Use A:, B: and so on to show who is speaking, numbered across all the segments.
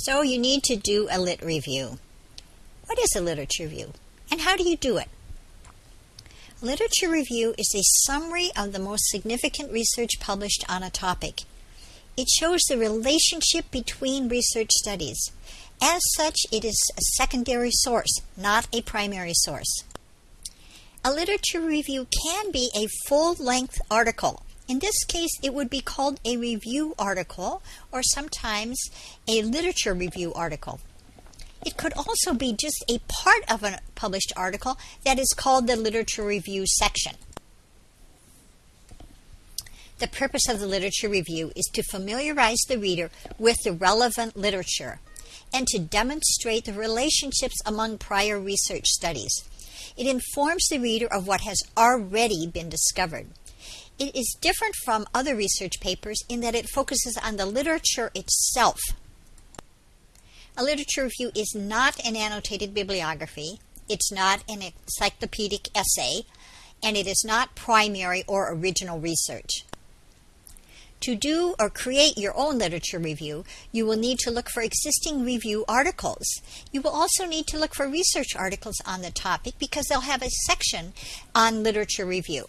A: So you need to do a lit review. What is a literature review and how do you do it? A literature review is a summary of the most significant research published on a topic. It shows the relationship between research studies. As such, it is a secondary source, not a primary source. A literature review can be a full-length article in this case, it would be called a review article or sometimes a literature review article. It could also be just a part of a published article that is called the literature review section. The purpose of the literature review is to familiarize the reader with the relevant literature and to demonstrate the relationships among prior research studies. It informs the reader of what has already been discovered. It is different from other research papers in that it focuses on the literature itself. A literature review is not an annotated bibliography, it's not an encyclopedic essay, and it is not primary or original research. To do or create your own literature review, you will need to look for existing review articles. You will also need to look for research articles on the topic because they'll have a section on literature review.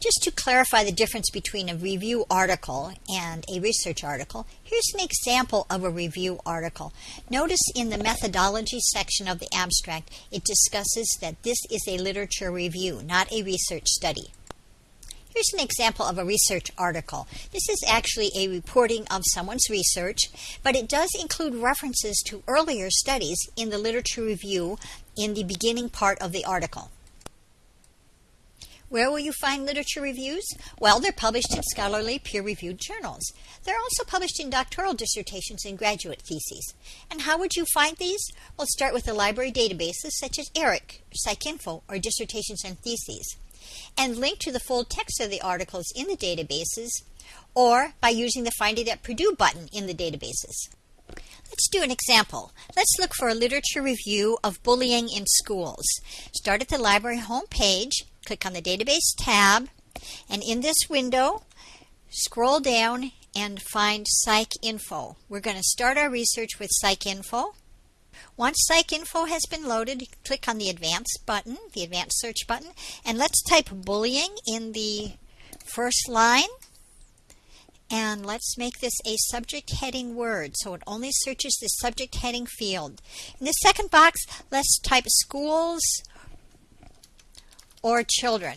A: Just to clarify the difference between a review article and a research article, here's an example of a review article. Notice in the methodology section of the abstract, it discusses that this is a literature review, not a research study. Here's an example of a research article. This is actually a reporting of someone's research, but it does include references to earlier studies in the literature review in the beginning part of the article. Where will you find literature reviews? Well, they're published in scholarly peer-reviewed journals. They're also published in doctoral dissertations and graduate theses. And how would you find these? Well, start with the library databases such as ERIC, PsycInfo, or Dissertations and Theses. And link to the full text of the articles in the databases or by using the Find It at Purdue button in the databases. Let's do an example. Let's look for a literature review of bullying in schools. Start at the library homepage click on the Database tab, and in this window, scroll down and find PsycInfo. We're going to start our research with PsycInfo. Once PsycInfo has been loaded, click on the Advanced button, the Advanced Search button, and let's type bullying in the first line. And let's make this a subject heading word so it only searches the subject heading field. In the second box, let's type schools or children.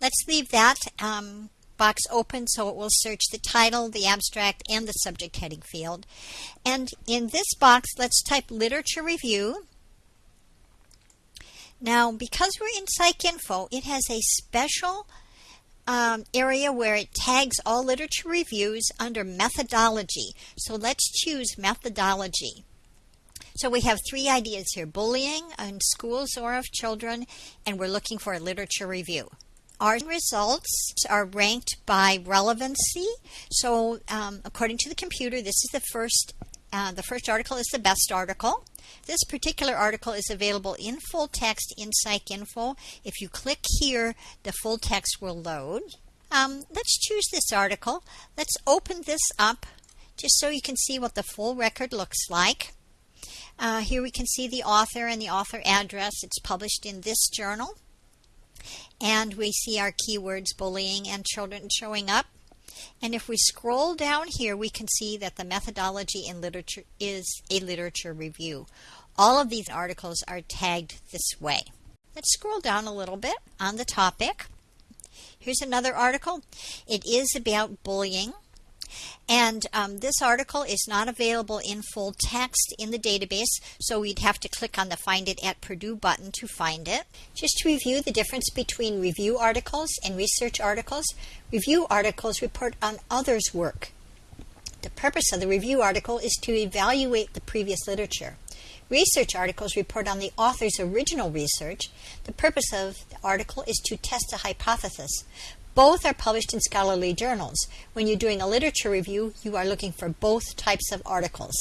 A: Let's leave that um, box open so it will search the title, the abstract, and the subject heading field. And in this box, let's type literature review. Now, because we're in PsycInfo, it has a special um, area where it tags all literature reviews under methodology. So let's choose methodology. So we have three ideas here, bullying in schools or of children, and we're looking for a literature review. Our results are ranked by relevancy. So um, according to the computer, this is the first, uh, the first article is the best article. This particular article is available in full text in PsycInfo. If you click here, the full text will load. Um, let's choose this article. Let's open this up just so you can see what the full record looks like. Uh, here we can see the author and the author address. It's published in this journal. And we see our keywords bullying and children showing up. And if we scroll down here, we can see that the methodology in literature is a literature review. All of these articles are tagged this way. Let's scroll down a little bit on the topic. Here's another article. It is about bullying. And um, this article is not available in full text in the database, so we'd have to click on the Find It at Purdue button to find it. Just to review the difference between review articles and research articles, review articles report on others' work. The purpose of the review article is to evaluate the previous literature. Research articles report on the author's original research. The purpose of the article is to test a hypothesis. Both are published in scholarly journals. When you're doing a literature review, you are looking for both types of articles.